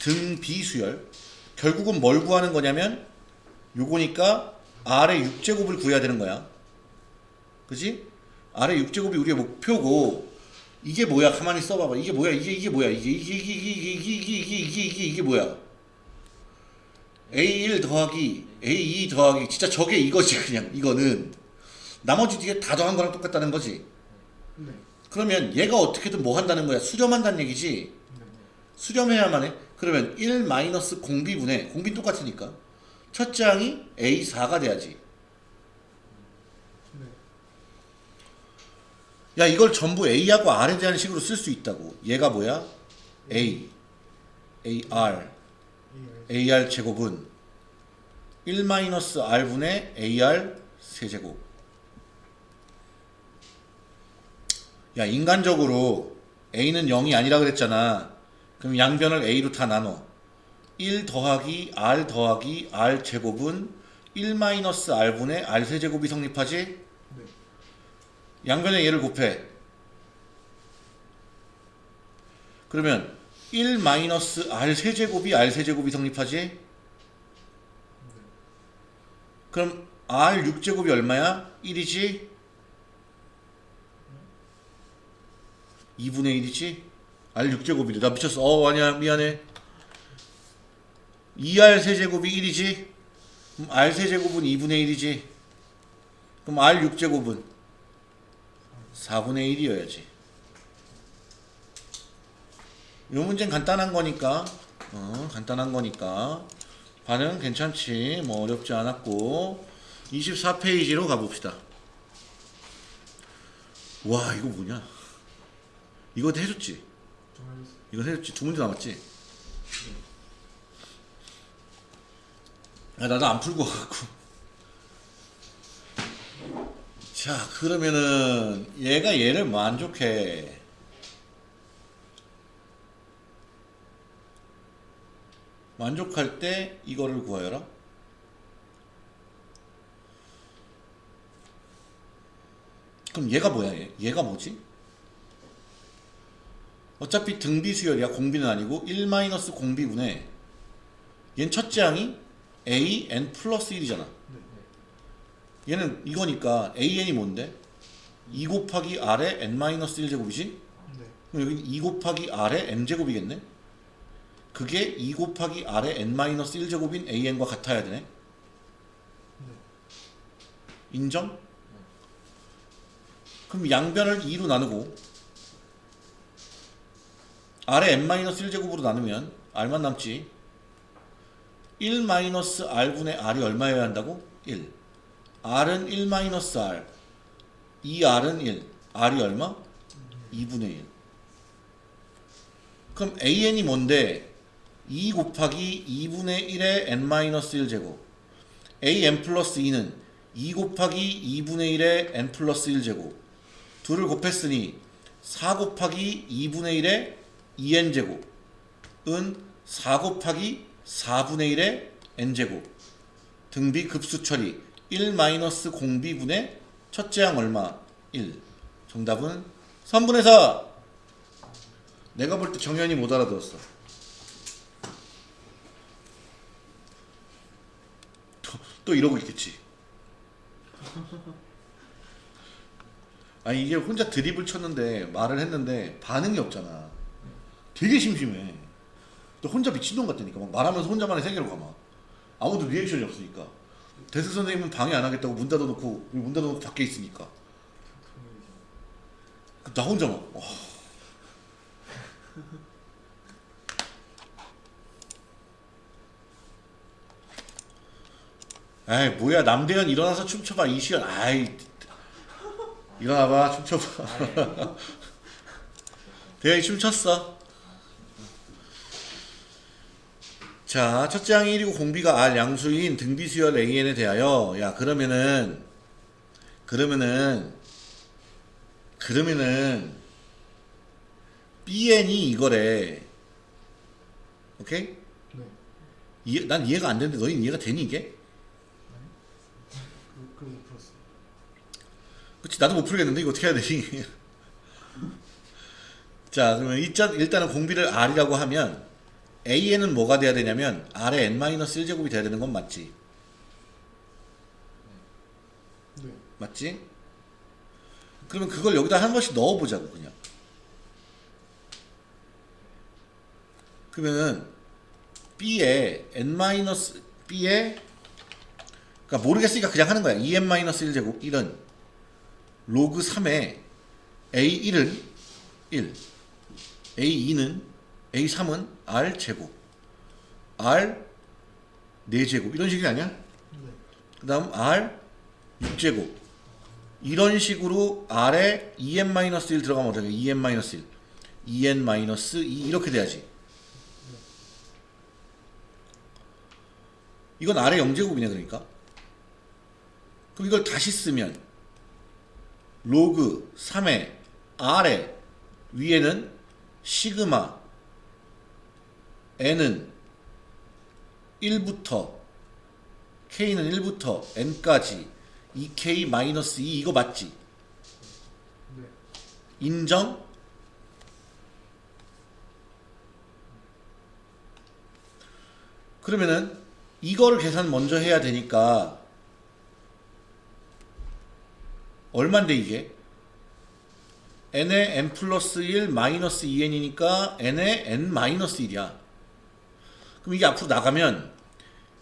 등비수열. 결국은 뭘 구하는 거냐면 요거니까 R의 6제곱을 구해야 되는 거야. 그지? R의 6제곱이 우리의 목표고 이게 뭐야? 가만히 써봐봐. 이게 뭐야? 이게 이게 뭐야? 이게 이게 이게 이게 이게 이게 이게 이게 이게 뭐야 A1 더하기 A2 더하기 진짜 저게 이거지 그냥 이거는 나머지 뒤에 다 더한 거랑 똑같다는 거지. 네. 그러면 얘가 어떻게든 뭐 한다는 거야? 수렴한다는 얘기지. 네. 수렴해야만 해. 그러면 1 마이너스 공비분의 공비 똑같으니까 첫째 항이 A4가 돼야지. 네. 야 이걸 전부 A하고 R에 대한 식으로 쓸 수 있다고. 얘가 뭐야? A, AR, 이 AR 제곱은 1 마이너스 R분의 AR 세제곱. 야 인간적으로 A는 0이 아니라 그랬잖아. 그럼 양변을 A로 다 나눠. 1 더하기 R 더하기 R 제곱은 1 마이너스 R분의 R 세제곱이 성립하지? 네. 양변에 얘를 곱해. 그러면 1 마이너스 R 세제곱이 R 세제곱이 성립하지? 그럼 R 6제곱이 얼마야? 1이지? 2분의 1이지? R 6제곱이래. 나 미쳤어. 어, 아니야. 미안해. 2R 세제곱이 1이지? 그럼 R 세제곱은 2분의 1이지? 그럼 R 6제곱은 4분의 1이어야지. 이 문제는 간단한 거니까, 어, 간단한 거니까. 반응 괜찮지. 뭐 어렵지 않았고. 24페이지로 가봅시다. 와, 이거 뭐냐? 이거 해줬지? 이거 해줬지? 두 문제 남았지? 아, 나도 안 풀고 와갖고. 자, 그러면은 얘가 얘를 만족해. 만족할 때 이거를 구하여라. 그럼 얘가 뭐야? 얘? 얘가 뭐지? 어차피 등비 수열이야. 공비는 아니고 1 마이너스 공비분의 얘는 첫째 항이 a n 플러스 1이잖아. 네. 얘는 이거니까 an이 뭔데? 2 곱하기 r의 n 마이너스 1제곱이지? 네. 그럼 여기 2 곱하기 r의 n제곱이겠네? 그게 2 곱하기 r의 n 마이너스 1제곱인 an과 같아야 되네? 네. 인정? 그럼 양변을 2로 나누고 r의 n-1제곱으로 나누면 r만 남지 1 마이너스 r분의 r이 얼마여야 한다고? 1 r은 1 마이너스 r 2r은 1 r이 얼마? 2분의 1 그럼 an이 뭔데? 2 곱하기 2분의 1의 n-1 제곱. An 플러스 2는 2 곱하기 2분의 1의 n 플러스 1 제곱. 둘을 곱했으니 4 곱하기 2분의 1의 2n 제곱은 4 곱하기 4분의 1의 n 제곱. 등비 급수 처리 1 마이너스 공비분의 첫째 항 얼마? 1 정답은 3분의 4 내가 볼 때 정현이 못 알아들었어 또, 또 이러고 있겠지. 아니 이게 혼자 드립을 쳤는데 말을 했는데 반응이 없잖아. 되게 심심해. 또 혼자 미친놈 같다니까 막 말하면서 혼자만의 세계로 가막 아무도 리액션이 없으니까. 대수 선생님은 방해 안 하겠다고 문 닫아놓고 문 닫아놓고 밖에 있으니까. 그나 혼자 막 와. 에이 뭐야 남대현 일어나서 춤춰봐 이시연 아이 일어나봐 춤춰봐 대현이 춤췄어 자 첫째 항이 1이고 공비가 R 양수인 등비수열 AN에 대하여 야 그러면은 그러면은 그러면은 BN이 이거래 오케이? 네. 이해, 난 이해가 안 되는데 너희 이해가 되니 이게? 그, 그럼 못 풀었어요. 그치 나도 못 풀겠는데 이거 어떻게 해야 되지? 자 그러면 일단, 일단은 공비를 R이라고 하면 AN은 뭐가 돼야 되냐면 R의 N-1제곱이 돼야 되는 건 맞지? 네. 맞지? 그러면 그걸 여기다 한 번씩 넣어보자고 그냥 그러면은 B에 n 마이너스 B에 그러니까 모르겠으니까 그냥 하는 거야 2n 마이너스 1제곱 1은 로그 3에 A1은 1 A2는 A3은 R 제곱 R 4제곱 이런 식이 아니야? 네. 그 다음 R 6제곱. 이런 식으로 R에 2n-1 들어가면 어떻게 2n-1 2n-2 이렇게 돼야지. 이건 R의 0제곱이네 그러니까. 그럼 이걸 다시 쓰면 로그 3의 R의 위에는 시그마 n은 1부터 k는 1부터 n까지 2k-2 이거 맞지? 네. 인정? 그러면은 이거를 계산 먼저 해야 되니까 얼만데 이게? n의 n 플러스 1 마이너스 2n이니까 n의 n 마이너스 1이야. 그럼 이게 앞으로 나가면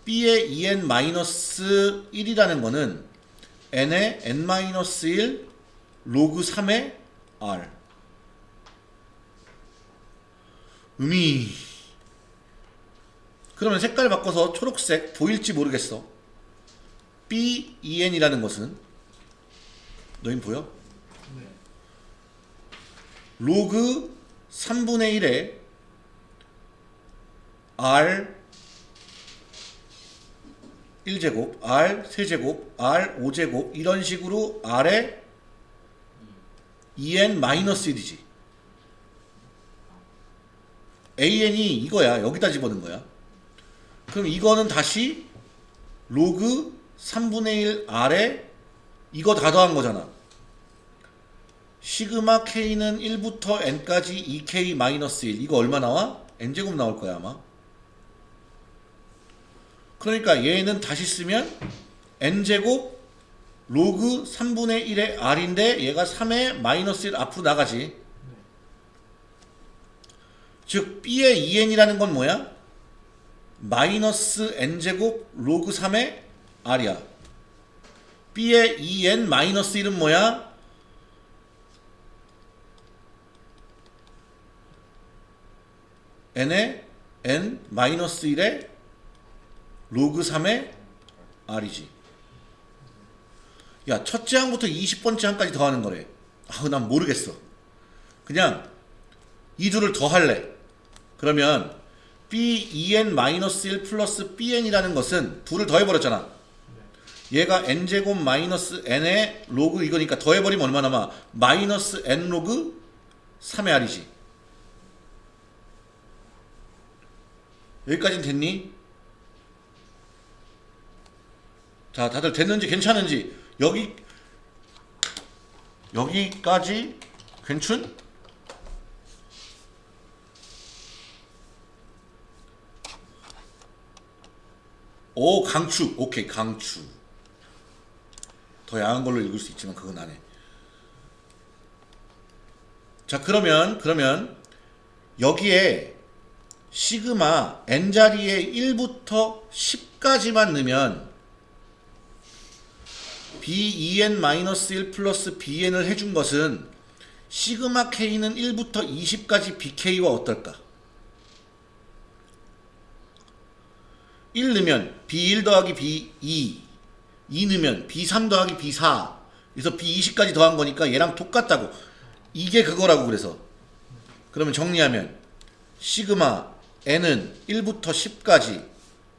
b의 2n 마이너스 1이라는 거는 n의 n 마이너스 1 로그 3의 r 음이 그러면 색깔 바꿔서 초록색 보일지 모르겠어 b 2n이라는 것은 너흰 보여? 네. 로그 3분의 1에 r 1제곱, r 3제곱, r 5제곱 이런 식으로 r에 2n 마이너스 1이지 an이 이거야 여기다 집어넣은 거야 그럼 이거는 다시 로그 3분의 1 r에 이거 다 더한 거잖아. 시그마 k는 1부터 n까지 2k 마이너스 1 이거 얼마 나와? n제곱 나올 거야 아마. 그러니까 얘는 다시 쓰면 n제곱 로그 3분의 1의 r인데 얘가 3의 마이너스 1 앞으로 나가지. 즉 b의 2n이라는 건 뭐야? 마이너스 n제곱 로그 3의 r이야 b의 2n 마이너스 1은 뭐야? n의 n 마이너스 1의 로그 3의 r이지. 야, 첫째 항부터 20번째 항까지 더하는 거래. 아우, 난 모르겠어. 그냥 이 둘을 더할래. 그러면 b2n-1 플러스 bn이라는 것은 둘을 더해버렸잖아. 얘가 n제곱 마이너스 n의 로그 이거니까 더해버리면 얼마 남아? 마이너스 n 로그 3의 r이지. 여기까지는 됐니? 자, 다들 됐는지 괜찮은지 여기 여기까지 괜춘? 오 강추 오케이 강추 더 야한 걸로 읽을 수 있지만 그건 안 해 자 그러면 그러면 여기에 시그마 n 자리에 1부터 10까지만 넣으면 b2n-1 플러스 bn을 해준 것은 시그마 k는 1부터 20까지 bk와 어떨까? 1 넣으면 b1 더하기 b2 2 넣으면 b3 더하기 b4 그래서 b20까지 더한 거니까 얘랑 똑같다고. 이게 그거라고 그래서. 그러면 정리하면 시그마 n은 1부터 10까지.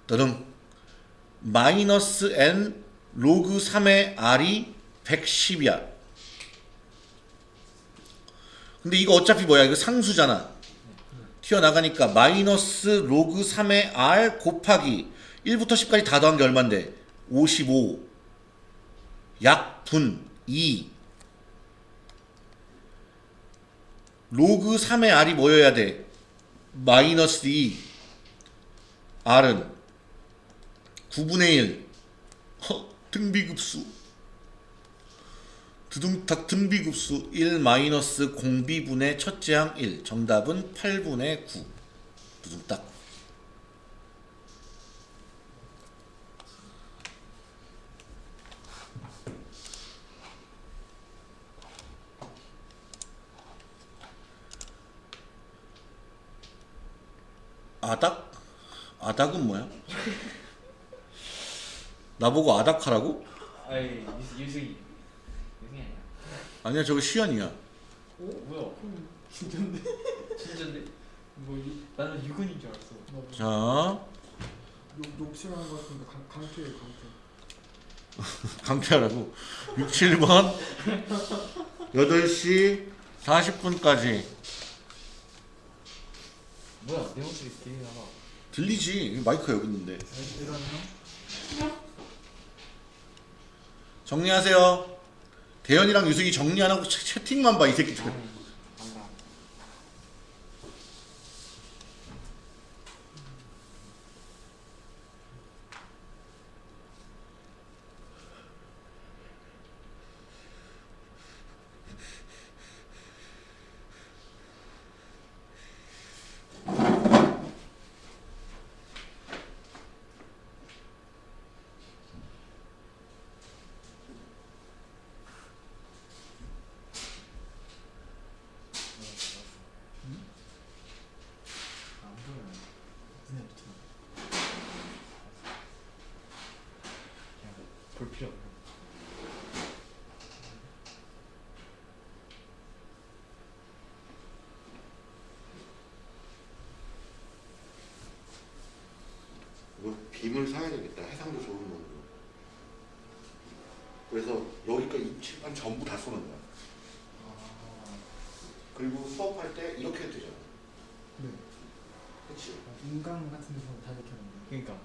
더릉. 마이너스 n 로그 3의 r이 110이야. 근데 이거 어차피 뭐야? 이거 상수잖아. 튀어나가니까 마이너스 로그 3의 r 곱하기 1부터 10까지 다 더한 게 얼만데 55 약분 2 로그 3의 r이 뭐여야 돼? 마이너스 2 r은 9분의 1 허, 등비급수. 두둥탁 등비급수 1 마이너스 공비분의 첫째 항 1 정답은 8분의 9 두둥딱 아닥? 아닥은 뭐야? 나보고 아닥하라고? 유승 유승이 유승이 아니야 아니야 저거 시연이야 어? 뭐야 진짜인데? 진짜인데? 뭐 유, 나는 유근인 줄 알았어 나자 욕, 욕 싫어하는 거 같은데 강, 강퇴해 강퇴 강퇴하라고 6, 7번 8시 40분까지 뭐야 내 목소리 되게 나가 들리지? 마이크 여기 있는데. 정리하세요. 대현이랑 유승이 정리 안 하고 채, 채팅만 봐 이 새끼들 안가 안 보여 눈에 붙어 그냥 없어 이거 빔을 사야 되겠다. 해상도 좋은 놈으로. 그래서 여기까지 칠판 전부 다 쏘는 거야. 아, 그리고 수업할 때 이렇게 해도 되잖아. 네. 그치? 인강 같은 데서 다 이렇게 하는데 그니까.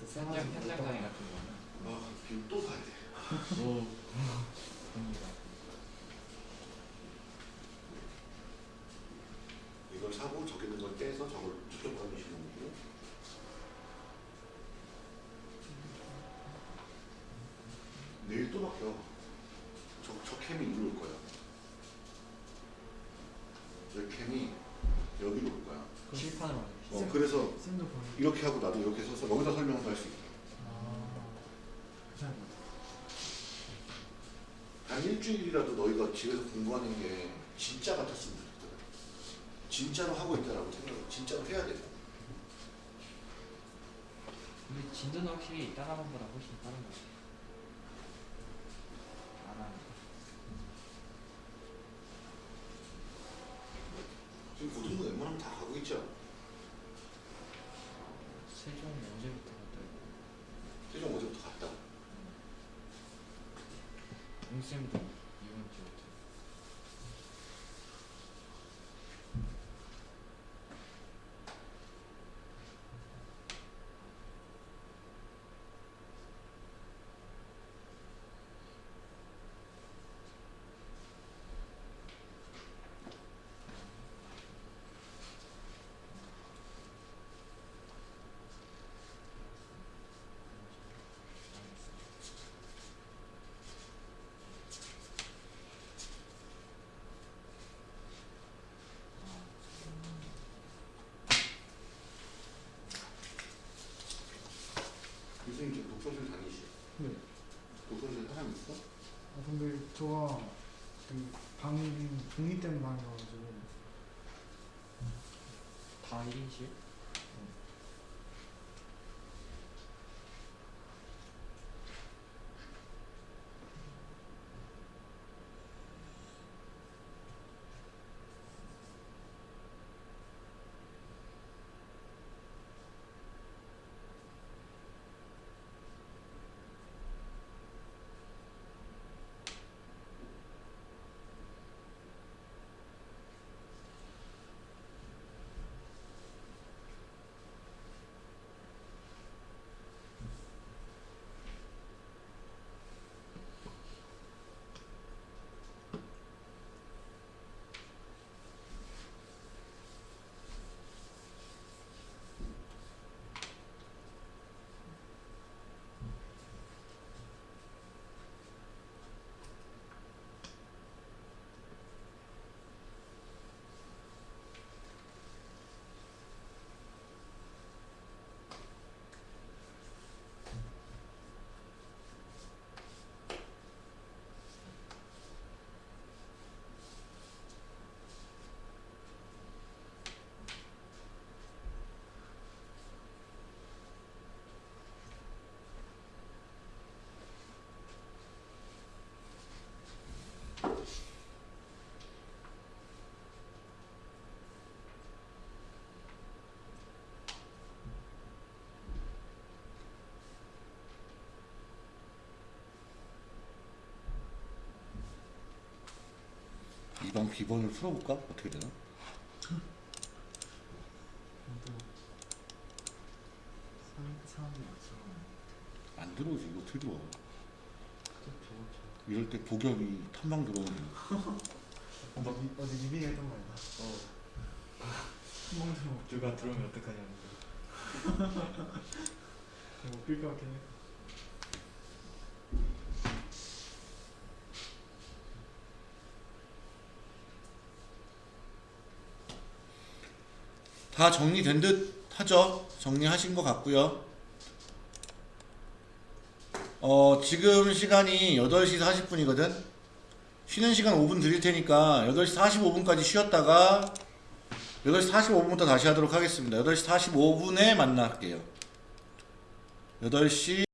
또 현장 써가지고 현장 강의 같은 거는 아빔또 사야 돼 오 이걸 사고 저기 있는 걸 떼서 저걸 저쪽 가주시는 거고. 내일 또 바뀌어. 저, 저 캠이 이리로 올 거야. 저 캠이 여기로 올 거야. 칠판으로 하는 어, 그래서 쌤도 이렇게 하고 나도 이렇게 써서 여기다 설명도 할 수 있다 아 괜찮은 것 같아 한 일주일이라도 너희가 집에서 공부하는 게 진짜 같았으면 좋겠다 진짜로 하고 있다라고 생각 진짜로 해야 돼. 근데 진도는 확실히 다른 번보다 훨씬 빠른 것 같아 안 하는 지금 고등부 웬만하면 다 가고 있죠? 세종 언제부터 갔다 최종 어제부터 갔다. 용쌤도 이번 주부터 교수님 지금 독서실 다니시? 네. 독서실 사람 있어? 아 근데 저가 그 방이 독립된 방이어가지고 다 1인실? 이번 비번을 풀어볼까? 어떻게 되나? 안 들어오지 이거 어떻게 들어와? 이럴 때 복엽이 탐방 들어오는 미- 어제 미빈이 했던 말이다. 어 한번 들어. 누가 들어오면 어떡하냐는 뭐 웃길 것 같긴 해. 다 정리된 듯 하죠? 정리하신 것 같고요. 어, 지금 시간이 8시 40분이거든? 쉬는 시간 5분 드릴 테니까 8시 45분까지 쉬었다가 8시 45분부터 다시 하도록 하겠습니다. 8시 45분에 만날게요. 8시